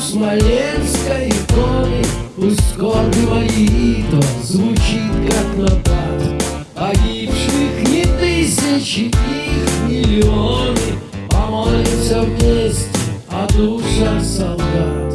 смоленской иконы Пусть скорби молитва звучит как напад Погибших не тысячи, их миллионы. Помолимся вместе о душах солдат.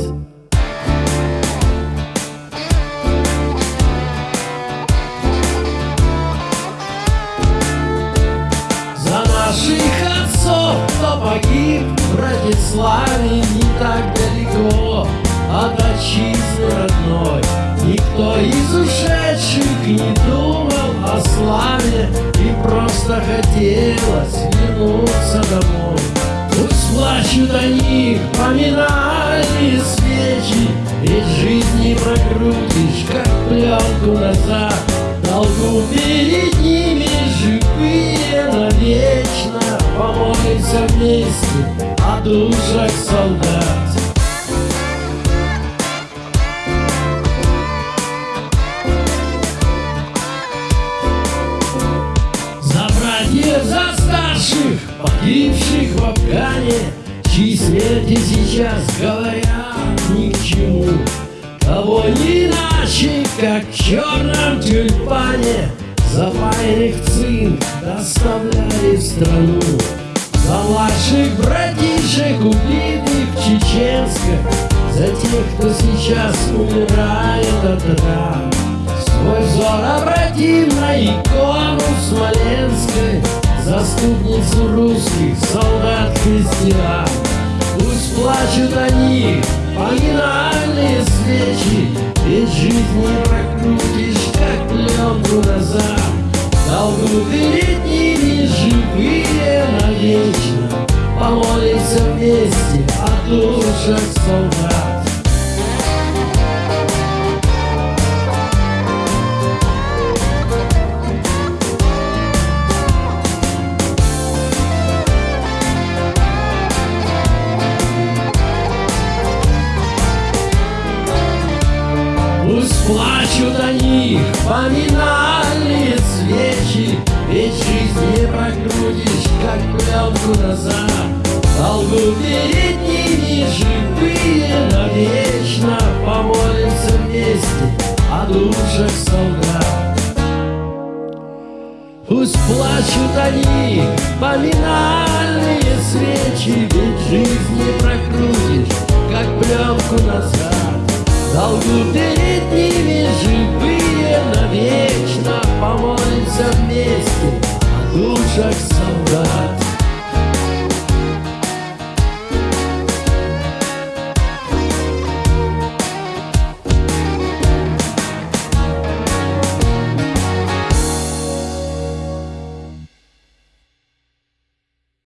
За наших отцов, кто погиб в Братиславе Не так далеко от отчизны родной. Никто из ушедших не думал о славе И просто хотелось вернуться домой. Пусть плачут они, поминальные свечи Ведь жизнь не прокрутишь, как пленку назад. Долгу перед ними живые навечно Помолимся вместе о душах солдат. За братьев, за старших, погибших в Афгане. Чьи смерти сейчас говорят ни к чему. Кого не иначе, как в черном тюльпане. Запаянных цинк доставляли в страну. За младших братишек, убитых в Чеченске За тех, кто сейчас умирает от ран. Свой взор обратим на икону Смоленской Заступницу русских солдат-христиан Пусть плачут они, поминальные свечи Ведь жизнь не прокрутишь, как пленку назад Долгу перед Помолимся вместе о душах солдат Пусть плачут они, поминальные свечи Ведь жизнь не прокрутишь, как пленку назад Долгу перед ними живые навечно Помолимся вместе о душах солдат. Пусть плачут они, поминальные свечи Ведь жизнь не прокрутишь, как пленку назад. Долгу перед ними живые навечно Помолимся вместе о душах солдат